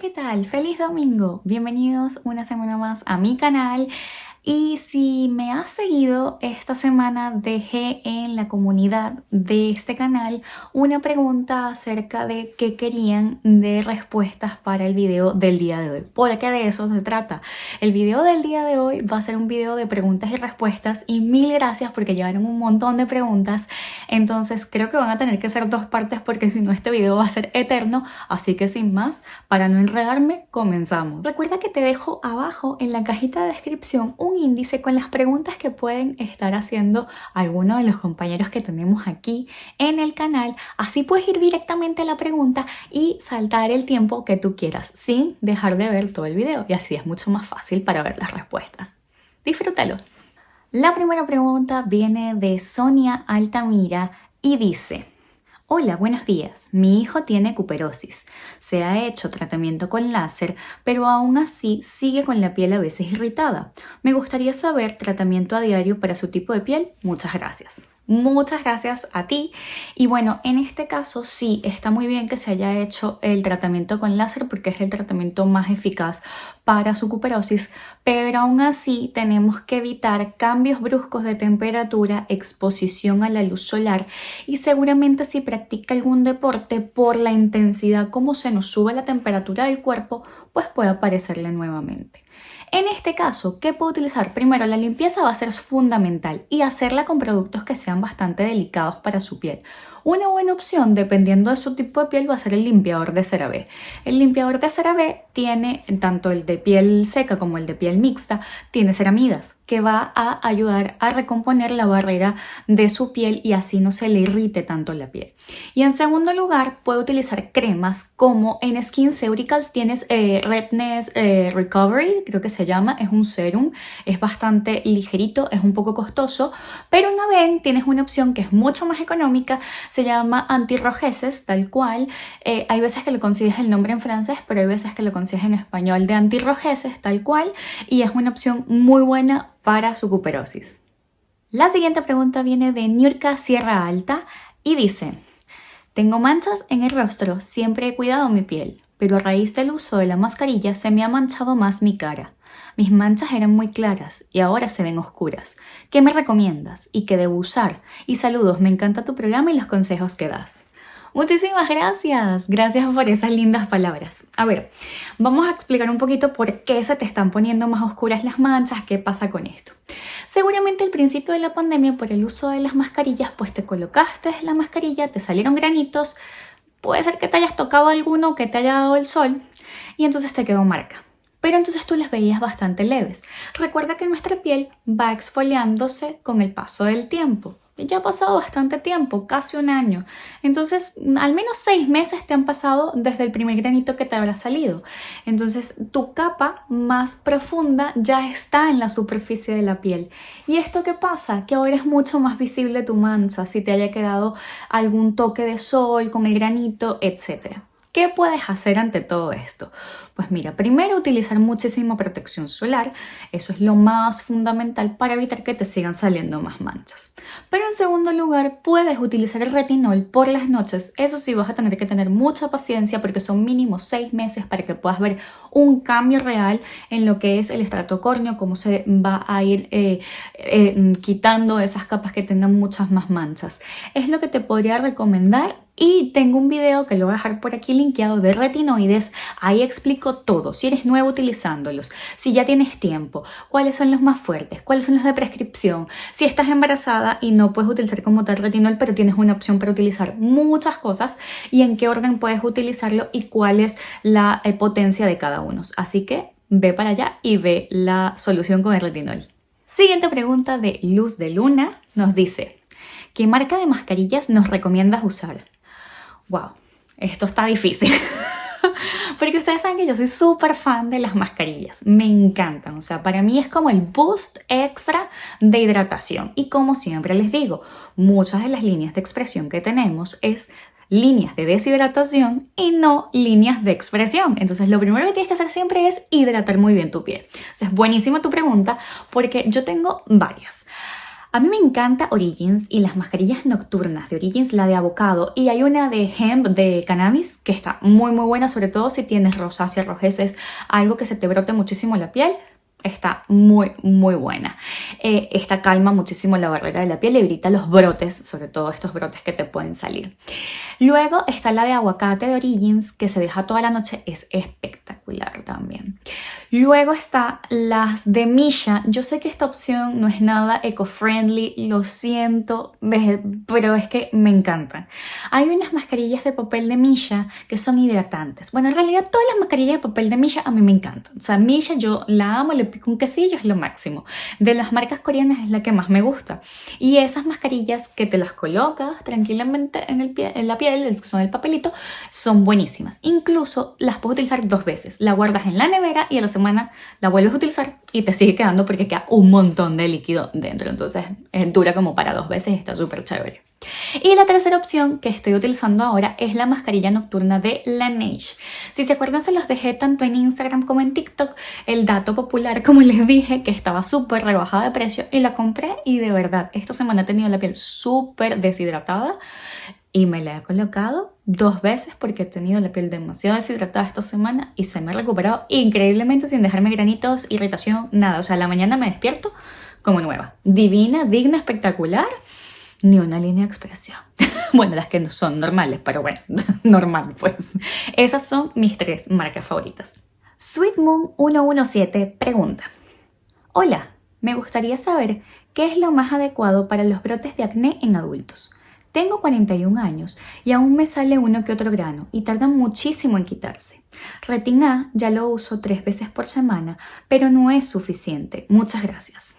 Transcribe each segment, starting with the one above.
¿qué tal? ¡Feliz domingo! Bienvenidos una semana más a mi canal y si me has seguido esta semana dejé en la comunidad de este canal una pregunta acerca de qué querían de respuestas para el video del día de hoy. Porque de eso se trata. El video del día de hoy va a ser un video de preguntas y respuestas y mil gracias porque llevaron un montón de preguntas. Entonces creo que van a tener que ser dos partes porque si no este video va a ser eterno. Así que sin más, para no enredarme, comenzamos. Recuerda que te dejo abajo en la cajita de descripción un índice con las preguntas que pueden estar haciendo algunos de los compañeros que tenemos aquí en el canal. Así puedes ir directamente a la pregunta y saltar el tiempo que tú quieras sin dejar de ver todo el video y así es mucho más fácil para ver las respuestas. Disfrútalo. La primera pregunta viene de Sonia Altamira y dice Hola, buenos días. Mi hijo tiene cuperosis. Se ha hecho tratamiento con láser, pero aún así sigue con la piel a veces irritada. Me gustaría saber tratamiento a diario para su tipo de piel. Muchas gracias. Muchas gracias a ti. Y bueno, en este caso sí, está muy bien que se haya hecho el tratamiento con láser porque es el tratamiento más eficaz para su cuperosis, pero aún así tenemos que evitar cambios bruscos de temperatura, exposición a la luz solar y seguramente si practica algún deporte por la intensidad como se nos sube la temperatura del cuerpo, pues puede aparecerle nuevamente. En este caso, ¿qué puedo utilizar? Primero, la limpieza va a ser fundamental y hacerla con productos que sean bastante delicados para su piel. Una buena opción, dependiendo de su tipo de piel, va a ser el limpiador de CeraVe. El limpiador de CeraVe tiene, tanto el de piel seca como el de piel mixta, tiene ceramidas, que va a ayudar a recomponer la barrera de su piel y así no se le irrite tanto la piel. Y en segundo lugar, puede utilizar cremas como en Skin Ceuricals tienes eh, Redness eh, Recovery, creo que se llama, es un serum, es bastante ligerito, es un poco costoso, pero una vez tienes una opción que es mucho más económica, se llama antirrojeces, tal cual. Eh, hay veces que le consigues el nombre en francés, pero hay veces que lo consigues en español de antirrojeces, tal cual. Y es una opción muy buena para su cuperosis. La siguiente pregunta viene de Nurka Sierra Alta y dice Tengo manchas en el rostro, siempre he cuidado mi piel, pero a raíz del uso de la mascarilla se me ha manchado más mi cara. Mis manchas eran muy claras y ahora se ven oscuras. ¿Qué me recomiendas y qué debo usar? Y saludos, me encanta tu programa y los consejos que das. Muchísimas gracias, gracias por esas lindas palabras. A ver, vamos a explicar un poquito por qué se te están poniendo más oscuras las manchas, qué pasa con esto. Seguramente al principio de la pandemia por el uso de las mascarillas, pues te colocaste la mascarilla, te salieron granitos, puede ser que te hayas tocado alguno que te haya dado el sol y entonces te quedó marca pero entonces tú las veías bastante leves. Recuerda que nuestra piel va exfoliándose con el paso del tiempo. Ya ha pasado bastante tiempo, casi un año. Entonces, al menos seis meses te han pasado desde el primer granito que te habrá salido. Entonces, tu capa más profunda ya está en la superficie de la piel. ¿Y esto qué pasa? Que ahora es mucho más visible tu mancha, si te haya quedado algún toque de sol con el granito, etc. ¿Qué puedes hacer ante todo esto? Pues mira, primero utilizar muchísima protección solar, eso es lo más fundamental para evitar que te sigan saliendo más manchas. Pero en segundo lugar, puedes utilizar el retinol por las noches, eso sí vas a tener que tener mucha paciencia porque son mínimo seis meses para que puedas ver un cambio real en lo que es el estrato córneo, cómo se va a ir eh, eh, quitando esas capas que tengan muchas más manchas. Es lo que te podría recomendar y tengo un video que lo voy a dejar por aquí linkeado de retinoides. Ahí explico todo. Si eres nuevo utilizándolos, si ya tienes tiempo, cuáles son los más fuertes, cuáles son los de prescripción, si estás embarazada y no puedes utilizar como tal retinol, pero tienes una opción para utilizar muchas cosas y en qué orden puedes utilizarlo y cuál es la eh, potencia de cada uno. Así que ve para allá y ve la solución con el retinol. Siguiente pregunta de Luz de Luna nos dice, ¿qué marca de mascarillas nos recomiendas usar? Wow, esto está difícil. Porque ustedes saben que yo soy súper fan de las mascarillas, me encantan, o sea, para mí es como el boost extra de hidratación. Y como siempre les digo, muchas de las líneas de expresión que tenemos es líneas de deshidratación y no líneas de expresión. Entonces lo primero que tienes que hacer siempre es hidratar muy bien tu piel. O sea, es buenísima tu pregunta porque yo tengo varias. A mí me encanta Origins y las mascarillas nocturnas de Origins, la de avocado y hay una de hemp de cannabis que está muy muy buena, sobre todo si tienes rosácea, rojeces, algo que se te brote muchísimo la piel está muy muy buena. Eh, esta calma muchísimo la barrera de la piel evita los brotes, sobre todo estos brotes que te pueden salir. Luego está la de aguacate de Origins que se deja toda la noche, es espectacular también. Luego está las de Misha. Yo sé que esta opción no es nada eco-friendly, lo siento, pero es que me encantan. Hay unas mascarillas de papel de Misha que son hidratantes. Bueno, en realidad todas las mascarillas de papel de Misha a mí me encantan. O sea, Misha yo la amo, le pico un quesillo, es lo máximo. De las marcas coreanas es la que más me gusta. Y esas mascarillas que te las colocas tranquilamente en, el pie, en la piel, son el papelito, son buenísimas. Incluso las puedes utilizar dos veces. La guardas en la nevera y a los semana la vuelves a utilizar y te sigue quedando porque queda un montón de líquido dentro. Entonces es dura como para dos veces y está súper chévere. Y la tercera opción que estoy utilizando ahora es la mascarilla nocturna de Laneige. Si se acuerdan se los dejé tanto en Instagram como en TikTok el dato popular como les dije que estaba súper rebajada de precio y la compré y de verdad esta semana he tenido la piel súper deshidratada y me la he colocado dos veces porque he tenido la piel demasiado deshidratada esta semana y se me ha recuperado increíblemente sin dejarme granitos, irritación, nada. O sea, la mañana me despierto como nueva. Divina, digna, espectacular. Ni una línea de expresión. bueno, las que no son normales, pero bueno, normal pues. Esas son mis tres marcas favoritas. Sweet Moon 117 pregunta. Hola, me gustaría saber qué es lo más adecuado para los brotes de acné en adultos. Tengo 41 años y aún me sale uno que otro grano y tarda muchísimo en quitarse. Retina ya lo uso tres veces por semana, pero no es suficiente. Muchas gracias.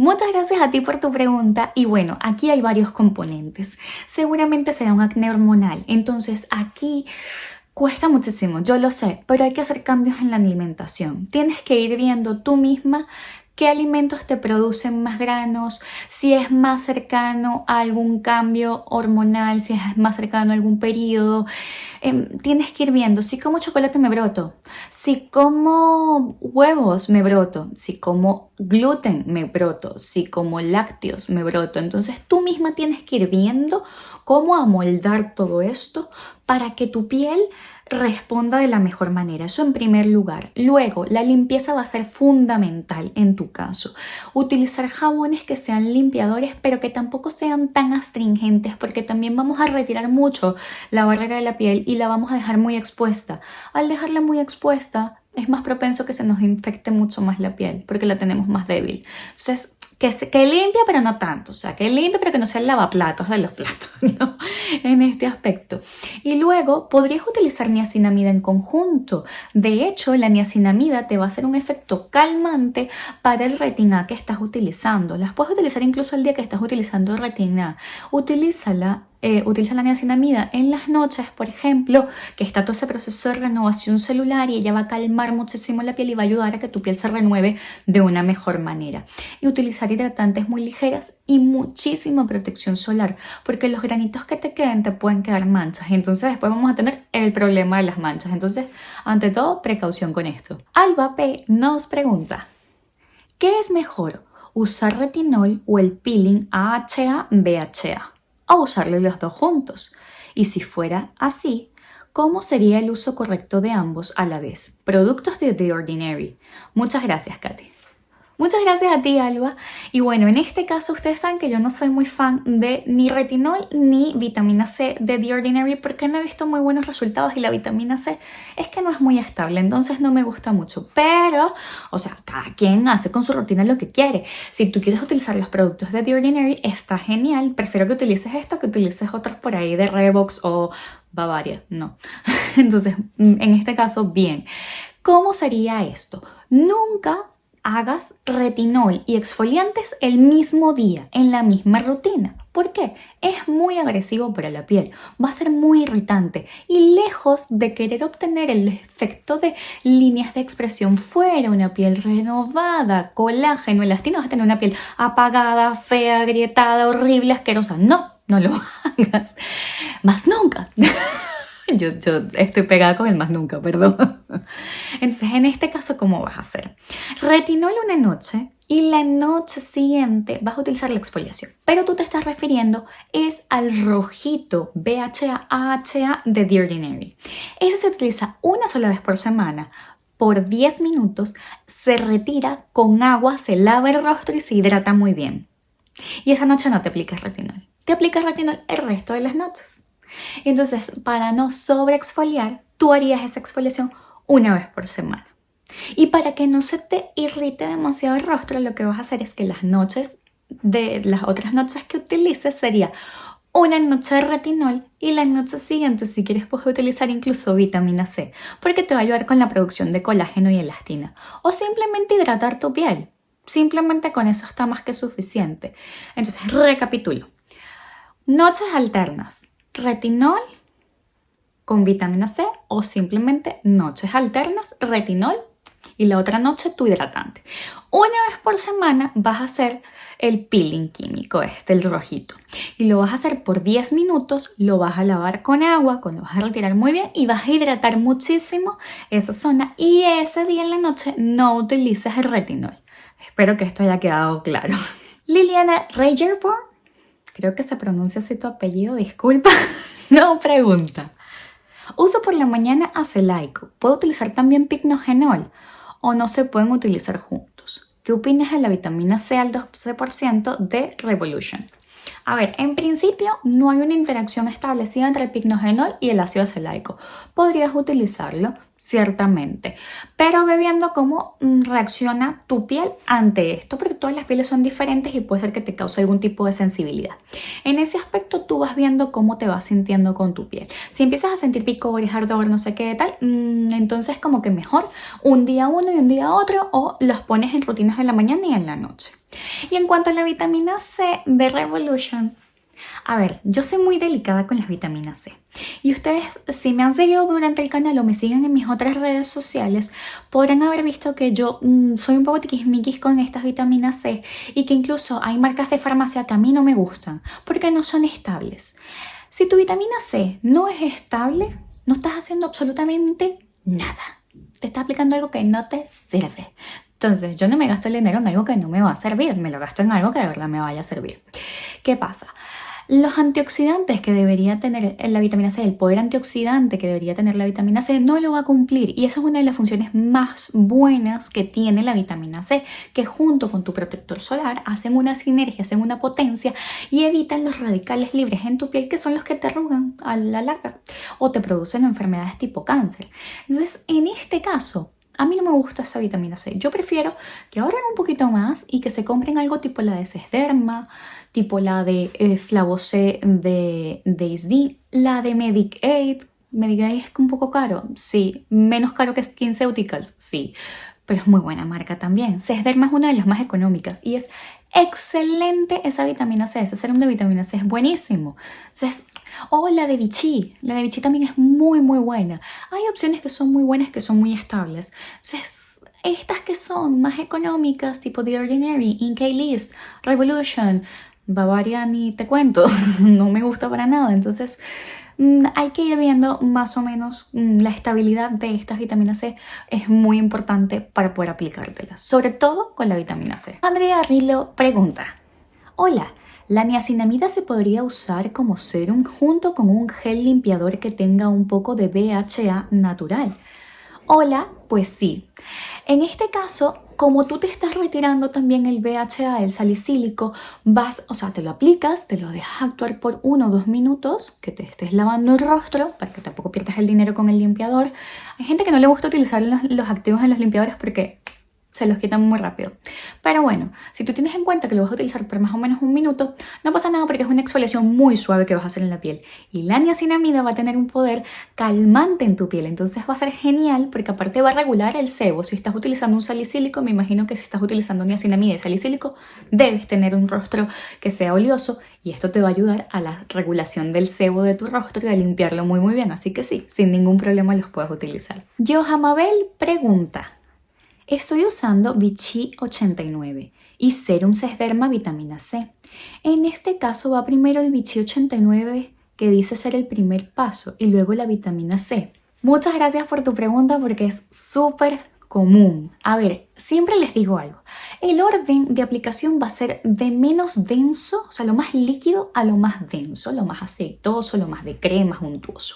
Muchas gracias a ti por tu pregunta y bueno, aquí hay varios componentes. Seguramente será un acné hormonal, entonces aquí cuesta muchísimo, yo lo sé, pero hay que hacer cambios en la alimentación. Tienes que ir viendo tú misma qué alimentos te producen más granos, si es más cercano a algún cambio hormonal, si es más cercano a algún periodo. Em, tienes que ir viendo si como chocolate me broto, si como huevos me broto, si como gluten me broto, si como lácteos me broto. Entonces tú misma tienes que ir viendo cómo amoldar todo esto para que tu piel responda de la mejor manera. Eso en primer lugar. Luego, la limpieza va a ser fundamental en tu caso. Utilizar jabones que sean limpiadores, pero que tampoco sean tan astringentes, porque también vamos a retirar mucho la barrera de la piel y la vamos a dejar muy expuesta. Al dejarla muy expuesta, es más propenso que se nos infecte mucho más la piel, porque la tenemos más débil. Entonces, que, que limpia pero no tanto, o sea, que limpia pero que no sea el lavaplatos de los platos, ¿no? En este aspecto. Y luego podrías utilizar niacinamida en conjunto. De hecho, la niacinamida te va a hacer un efecto calmante para el retina que estás utilizando. Las puedes utilizar incluso el día que estás utilizando retina. Utilízala eh, utiliza la niacinamida en las noches, por ejemplo, que está todo ese proceso de renovación celular y ella va a calmar muchísimo la piel y va a ayudar a que tu piel se renueve de una mejor manera. Y utilizar hidratantes muy ligeras y muchísima protección solar, porque los granitos que te queden te pueden quedar manchas. Entonces después vamos a tener el problema de las manchas. Entonces, ante todo, precaución con esto. Alba P nos pregunta, ¿qué es mejor? ¿Usar retinol o el peeling AHA-BHA? O usarle los dos juntos. Y si fuera así, ¿cómo sería el uso correcto de ambos a la vez? Productos de The Ordinary. Muchas gracias, Katy. Muchas gracias a ti, Alba. Y bueno, en este caso ustedes saben que yo no soy muy fan de ni retinol ni vitamina C de The Ordinary porque no he visto muy buenos resultados y la vitamina C es que no es muy estable, entonces no me gusta mucho. Pero, o sea, cada quien hace con su rutina lo que quiere. Si tú quieres utilizar los productos de The Ordinary, está genial. Prefiero que utilices esto que utilices otros por ahí de Revox o Bavaria. No. Entonces, en este caso, bien. ¿Cómo sería esto? Nunca hagas retinol y exfoliantes el mismo día, en la misma rutina. ¿Por qué? Es muy agresivo para la piel, va a ser muy irritante y lejos de querer obtener el efecto de líneas de expresión fuera, una piel renovada, colágeno, elastina, vas a tener una piel apagada, fea, agrietada, horrible, asquerosa. No, no lo hagas. Más nunca. yo, yo estoy pegada con el más nunca, perdón. Entonces, en este caso, ¿cómo vas a hacer? Retinol una noche y la noche siguiente vas a utilizar la exfoliación. Pero tú te estás refiriendo es al rojito BHA AHA de The Ordinary. Ese se utiliza una sola vez por semana por 10 minutos, se retira con agua, se lava el rostro y se hidrata muy bien. Y esa noche no te aplicas retinol. Te aplicas retinol el resto de las noches. Entonces, para no sobreexfoliar, tú harías esa exfoliación una vez por semana. Y para que no se te irrite demasiado el rostro, lo que vas a hacer es que las noches de las otras noches que utilices sería una noche de retinol y la noche siguiente si quieres puedes utilizar incluso vitamina C porque te va a ayudar con la producción de colágeno y elastina o simplemente hidratar tu piel. Simplemente con eso está más que suficiente. Entonces, recapitulo. Noches alternas, retinol con vitamina C o simplemente noches alternas, retinol y la otra noche tu hidratante. Una vez por semana vas a hacer el peeling químico, este, el rojito. Y lo vas a hacer por 10 minutos, lo vas a lavar con agua, lo vas a retirar muy bien y vas a hidratar muchísimo esa zona. Y ese día en la noche no utilices el retinol. Espero que esto haya quedado claro. Liliana Regerborn, creo que se pronuncia así tu apellido, disculpa, no pregunta. Uso por la mañana acelaico. ¿Puedo utilizar también pignogenol? ¿O no se pueden utilizar juntos? ¿Qué opinas de la vitamina C al 12% de Revolution? A ver, en principio no hay una interacción establecida entre el pignogenol y el ácido acelaico. Podrías utilizarlo, ciertamente, pero ve viendo cómo mm, reacciona tu piel ante esto, porque todas las pieles son diferentes y puede ser que te cause algún tipo de sensibilidad. En ese aspecto tú vas viendo cómo te vas sintiendo con tu piel. Si empiezas a sentir picores, ardor, no sé qué tal, mm, entonces como que mejor un día uno y un día otro o los pones en rutinas de la mañana y en la noche. Y en cuanto a la vitamina C de Revolution, a ver, yo soy muy delicada con las vitaminas C. Y ustedes, si me han seguido durante el canal o me siguen en mis otras redes sociales, podrán haber visto que yo mm, soy un poco tiquismiquis con estas vitaminas C y que incluso hay marcas de farmacia que a mí no me gustan porque no son estables. Si tu vitamina C no es estable, no estás haciendo absolutamente nada. Te está aplicando algo que no te sirve. Entonces, yo no me gasto el dinero en algo que no me va a servir, me lo gasto en algo que de verdad me vaya a servir. ¿Qué pasa? Los antioxidantes que debería tener la vitamina C, el poder antioxidante que debería tener la vitamina C, no lo va a cumplir. Y eso es una de las funciones más buenas que tiene la vitamina C, que junto con tu protector solar hacen una sinergia, hacen una potencia y evitan los radicales libres en tu piel, que son los que te arrugan a la larga o te producen enfermedades tipo cáncer. Entonces, en este caso, a mí no me gusta esa vitamina C. Yo prefiero que ahorren un poquito más y que se compren algo tipo la de Sesderma, tipo la de eh, Flavocé de Daisy, la de Medic Aid. Medic Aid es un poco caro, sí. Menos caro que SkinCeuticals, sí. Pero es muy buena marca también. Sesderma es una de las más económicas y es excelente esa vitamina C. Ese serum de vitamina C es buenísimo. O la de Vichy. La de Vichy también es muy, muy buena. Hay opciones que son muy buenas, que son muy estables. Entonces, estas que son más económicas, tipo The Ordinary, Inca List, Revolution, Bavaria ni te cuento, no me gusta para nada. Entonces, hay que ir viendo más o menos mm, la estabilidad de estas vitaminas C es muy importante para poder aplicártelas, sobre todo con la vitamina C. Andrea Rilo pregunta, hola, la niacinamida se podría usar como serum junto con un gel limpiador que tenga un poco de BHA natural. Hola, pues sí. En este caso, como tú te estás retirando también el BHA, el salicílico, vas, o sea, te lo aplicas, te lo dejas actuar por uno o dos minutos, que te estés lavando el rostro, para que tampoco pierdas el dinero con el limpiador. Hay gente que no le gusta utilizar los, los activos en los limpiadores porque se los quitan muy rápido. Pero bueno, si tú tienes en cuenta que lo vas a utilizar por más o menos un minuto, no pasa nada porque es una exfoliación muy suave que vas a hacer en la piel. Y la niacinamida va a tener un poder calmante en tu piel, entonces va a ser genial porque aparte va a regular el sebo. Si estás utilizando un salicílico, me imagino que si estás utilizando niacinamida y salicílico, debes tener un rostro que sea oleoso y esto te va a ayudar a la regulación del sebo de tu rostro y a limpiarlo muy muy bien. Así que sí, sin ningún problema los puedes utilizar. Johamabel pregunta, Estoy usando Vichy 89 y Serum Sesderma Vitamina C. En este caso va primero el Vichy 89 que dice ser el primer paso y luego la vitamina C. Muchas gracias por tu pregunta porque es súper común. A ver, siempre les digo algo. El orden de aplicación va a ser de menos denso, o sea, lo más líquido a lo más denso, lo más aceitoso, lo más de crema, untuoso.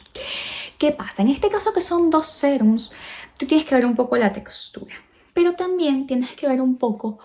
¿Qué pasa? En este caso que son dos serums, tú tienes que ver un poco la textura, pero también tienes que ver un poco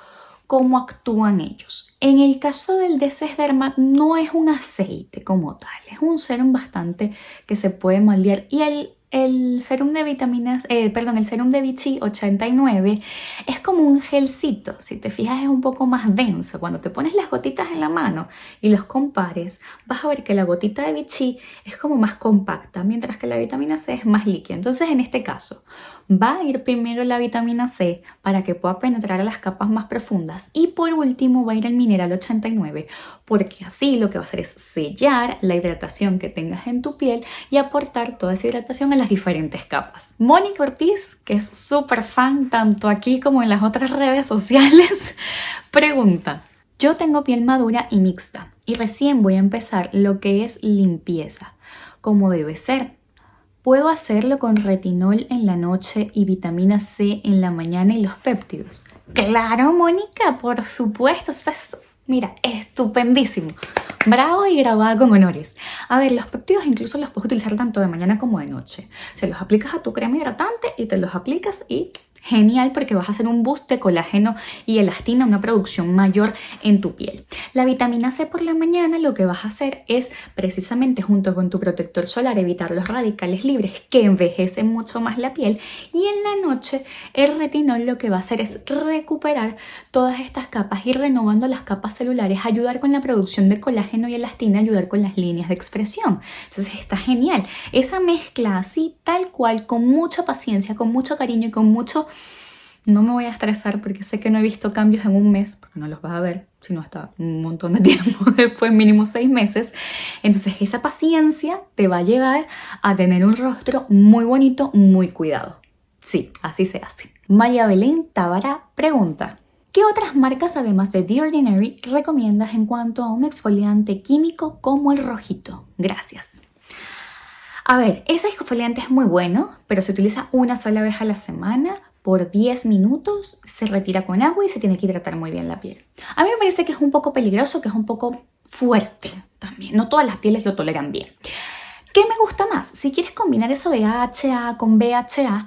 cómo actúan ellos. En el caso del Derma no es un aceite como tal, es un serum bastante que se puede moldear y el el serum de vitaminas, eh, perdón, el serum de Vichy 89 es como un gelcito, si te fijas es un poco más denso. Cuando te pones las gotitas en la mano y los compares, vas a ver que la gotita de Vichy es como más compacta, mientras que la vitamina C es más líquida. Entonces, en este caso, va a ir primero la vitamina C para que pueda penetrar a las capas más profundas y por último va a ir el mineral 89 porque así lo que va a hacer es sellar la hidratación que tengas en tu piel y aportar toda esa hidratación las diferentes capas. Mónica Ortiz, que es súper fan tanto aquí como en las otras redes sociales, pregunta, yo tengo piel madura y mixta y recién voy a empezar lo que es limpieza, como debe ser. ¿Puedo hacerlo con retinol en la noche y vitamina C en la mañana y los péptidos? Claro, Mónica, por supuesto. Mira, estupendísimo. Bravo y grabada con honores. A ver, los péptidos incluso los puedes utilizar tanto de mañana como de noche. Se los aplicas a tu crema hidratante y te los aplicas y Genial porque vas a hacer un boost de colágeno y elastina, una producción mayor en tu piel. La vitamina C por la mañana lo que vas a hacer es precisamente junto con tu protector solar evitar los radicales libres que envejecen mucho más la piel y en la noche el retinol lo que va a hacer es recuperar todas estas capas y renovando las capas celulares, ayudar con la producción de colágeno y elastina, ayudar con las líneas de expresión. Entonces está genial. Esa mezcla así tal cual, con mucha paciencia, con mucho cariño y con mucho no me voy a estresar porque sé que no he visto cambios en un mes, porque no los vas a ver, sino hasta un montón de tiempo después, mínimo seis meses. Entonces esa paciencia te va a llevar a tener un rostro muy bonito, muy cuidado. Sí, así se hace. María Belén Tábara pregunta, ¿qué otras marcas además de The Ordinary recomiendas en cuanto a un exfoliante químico como el rojito? Gracias. A ver, ese exfoliante es muy bueno, pero se utiliza una sola vez a la semana por 10 minutos, se retira con agua y se tiene que hidratar muy bien la piel. A mí me parece que es un poco peligroso, que es un poco fuerte también. No todas las pieles lo toleran bien. ¿Qué me gusta más? Si quieres combinar eso de AHA con BHA,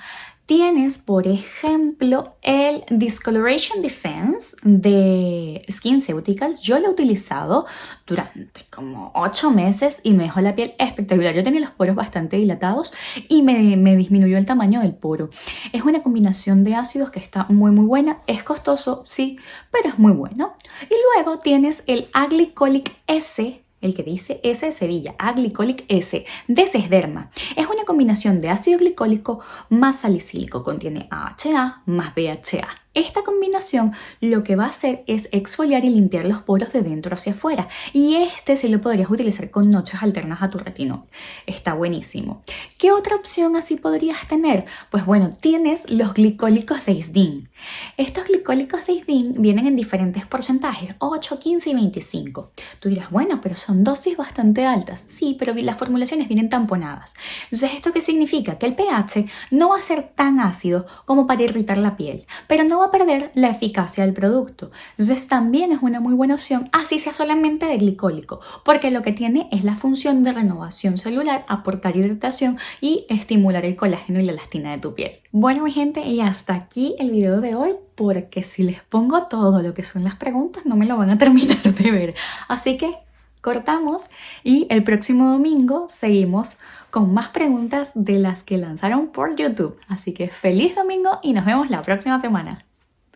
Tienes, por ejemplo, el Discoloration Defense de SkinCeuticals. Yo lo he utilizado durante como 8 meses y me dejó la piel espectacular. Yo tenía los poros bastante dilatados y me, me disminuyó el tamaño del poro. Es una combinación de ácidos que está muy muy buena. Es costoso, sí, pero es muy bueno. Y luego tienes el Aglycolic S el que dice S de Sevilla, A-glicolic S, de Sesderma. Es una combinación de ácido glicólico más salicílico, contiene AHA más BHA. Esta combinación lo que va a hacer es exfoliar y limpiar los poros de dentro hacia afuera y este sí lo podrías utilizar con noches alternas a tu retinol. Está buenísimo. ¿Qué otra opción así podrías tener? Pues bueno, tienes los glicólicos de Isdin. Estos glicólicos de Isdin vienen en diferentes porcentajes, 8, 15 y 25. Tú dirás, bueno, pero son dosis bastante altas. Sí, pero las formulaciones vienen tamponadas. Entonces, ¿esto qué significa? Que el pH no va a ser tan ácido como para irritar la piel, pero no a perder la eficacia del producto. Entonces también es una muy buena opción, así sea solamente de glicólico, porque lo que tiene es la función de renovación celular, aportar hidratación y estimular el colágeno y la elastina de tu piel. Bueno mi gente, y hasta aquí el video de hoy, porque si les pongo todo lo que son las preguntas no me lo van a terminar de ver. Así que cortamos y el próximo domingo seguimos con más preguntas de las que lanzaron por YouTube. Así que feliz domingo y nos vemos la próxima semana.